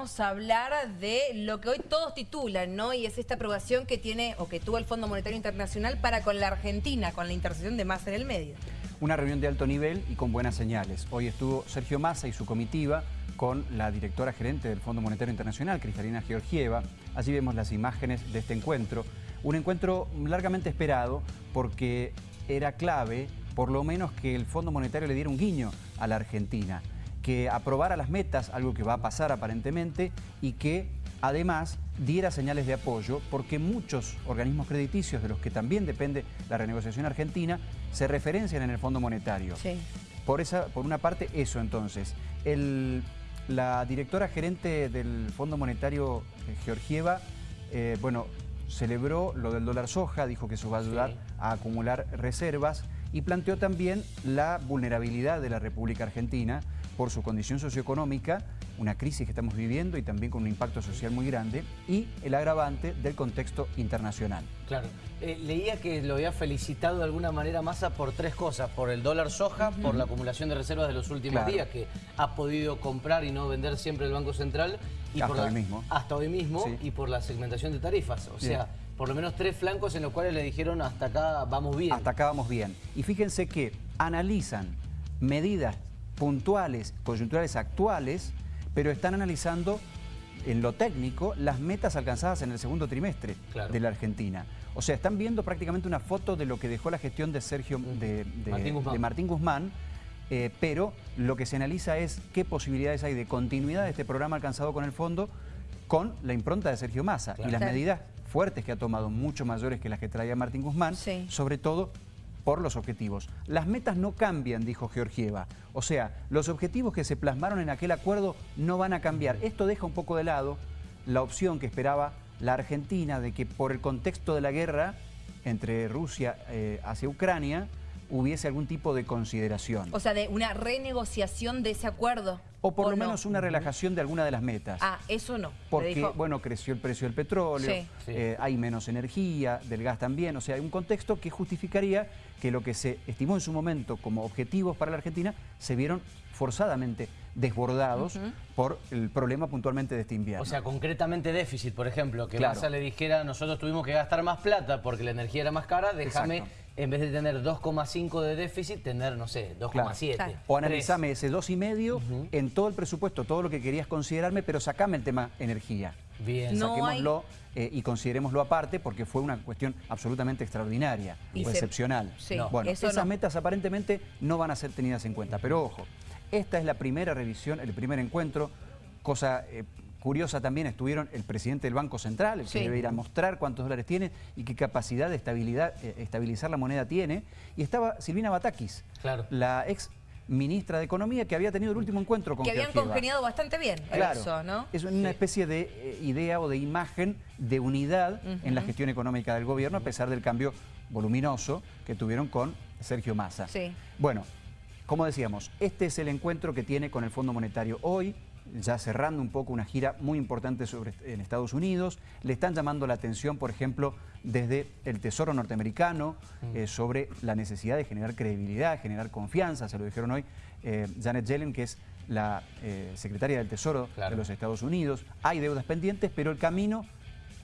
vamos a hablar de lo que hoy todos titulan, ¿no? Y es esta aprobación que tiene o que tuvo el Fondo Monetario Internacional para con la Argentina, con la intercesión de Massa en el medio. Una reunión de alto nivel y con buenas señales. Hoy estuvo Sergio Massa y su comitiva con la directora gerente del Fondo Monetario Internacional, Cristalina Georgieva. Allí vemos las imágenes de este encuentro. Un encuentro largamente esperado porque era clave, por lo menos, que el Fondo Monetario le diera un guiño a la Argentina que aprobara las metas, algo que va a pasar aparentemente, y que además diera señales de apoyo, porque muchos organismos crediticios de los que también depende la renegociación argentina se referencian en el Fondo Monetario. Por, esa, por una parte, eso entonces. la directora gerente del Fondo Monetario, eh, Georgieva, eh, bueno, celebró lo del dólar soja, dijo que eso va a ayudar a acumular reservas y planteó también la vulnerabilidad de la República Argentina por su condición socioeconómica, una crisis que estamos viviendo y también con un impacto social muy grande, y el agravante del contexto internacional. Claro. Eh, leía que lo había felicitado de alguna manera Massa por tres cosas, por el dólar soja, por la acumulación de reservas de los últimos días, que ha podido comprar y no vender siempre el Banco Central. Y hasta por hoy mismo. Hasta hoy mismo, y por la segmentación de tarifas. O sea, por lo menos tres flancos en los cuales le dijeron hasta acá vamos bien. Hasta acá vamos bien. Y fíjense que analizan medidas puntuales, coyunturales actuales, pero están analizando en lo técnico las metas alcanzadas en el segundo trimestre de la Argentina. O sea, están viendo prácticamente una foto de lo que dejó la gestión de Sergio de, Martín Guzmán, eh, pero lo que se analiza es qué posibilidades hay de continuidad de este programa alcanzado con el fondo con la impronta de Sergio Massa y las medidas fuertes que ha tomado, mucho mayores que las que traía Martín Guzmán, sobre todo por los objetivos. Las metas no cambian, dijo Georgieva. O sea, los objetivos que se plasmaron en aquel acuerdo no van a cambiar. Esto deja un poco de lado la opción que esperaba la Argentina de que por el contexto de la guerra entre Rusia eh, hacia Ucrania, hubiese algún tipo de consideración. O sea, de una renegociación de ese acuerdo. O por lo menos una relajación de alguna de las metas. Ah, eso no. Porque, bueno, creció el precio del petróleo, eh, hay menos energía, del gas también. O sea, hay un contexto que justificaría que lo que se estimó en su momento como objetivos para la Argentina se vieron forzadamente desbordados por el problema puntualmente de este invierno. O sea, concretamente déficit, por ejemplo, que Massa le dijera nosotros tuvimos que gastar más plata porque la energía era más cara, déjame en vez de tener 2,5 de déficit, tener, no sé, 2,7. O analizame ese 2,5 en todo el presupuesto, todo lo que querías considerarme, pero sacame el tema energía. Bien. Saquémoslo eh, y considerémoslo aparte porque fue una cuestión absolutamente extraordinaria o excepcional. bueno, esas metas aparentemente no van a ser tenidas en cuenta, pero ojo, esta es la primera revisión, el primer encuentro, cosa eh, curiosa también, estuvieron el presidente del Banco Central, el que debe ir a mostrar cuántos dólares tiene y qué capacidad de estabilidad, eh, estabilizar la moneda tiene, y estaba Silvina Batakis, la ex ministra de Economía que había tenido el último encuentro con Que habían congeniado bastante bien claro, Es una especie de eh, idea o de imagen de unidad en la gestión económica del gobierno a pesar del cambio voluminoso que tuvieron con Sergio Massa. Sí. Bueno, como decíamos, este es el encuentro que tiene con el Fondo Monetario hoy, ya cerrando un poco una gira muy importante sobre, en Estados Unidos. Le están llamando la atención, por ejemplo, desde el Tesoro norteamericano, mm. eh, sobre la necesidad de generar credibilidad, generar confianza, se lo dijeron hoy eh, Janet Yellen, que es la eh, secretaria del Tesoro de los Estados Unidos. Hay deudas pendientes, pero el camino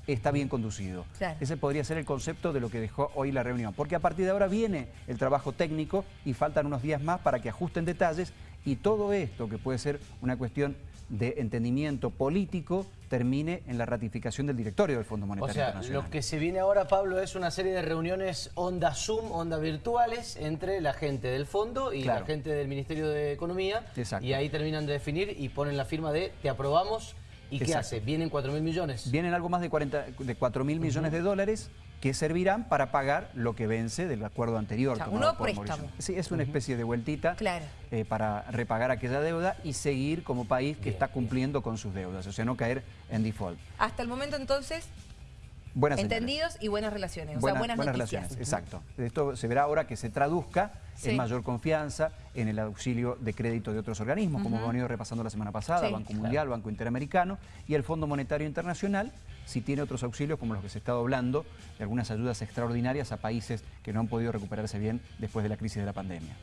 está bien conducido. Ese podría ser el concepto de lo que dejó hoy la reunión, porque a partir de ahora viene el trabajo técnico y faltan unos días más para que ajusten detalles y todo esto, que puede ser una cuestión de entendimiento político termine en la ratificación del directorio del Fondo Monetario o sea, Lo que se viene ahora, Pablo, es una serie de reuniones onda Zoom, onda virtuales, entre la gente del fondo y la gente del Ministerio de Economía. Y ahí terminan de definir y ponen la firma de te aprobamos ¿Y qué hace? ¿Vienen 4 mil millones? Vienen algo más de, 40, de 4 mil millones de dólares que servirán para pagar lo que vence del acuerdo anterior. O sea, préstamo. Sí, es una especie de vueltita eh, para repagar aquella deuda y seguir como país que está cumpliendo con sus deudas, o sea, no caer en default. Hasta el momento entonces Buenas Entendidos y buenas relaciones, o sea, buenas, relaciones, exacto. Esto se verá ahora que se traduzca en mayor confianza, en el auxilio de crédito de otros organismos, como hemos venido repasando la semana pasada, Banco Mundial, Banco Interamericano, y el Fondo Monetario Internacional, si tiene otros auxilios, como los que se está hablando, de algunas ayudas extraordinarias a países que no han podido recuperarse bien después de la crisis de la pandemia.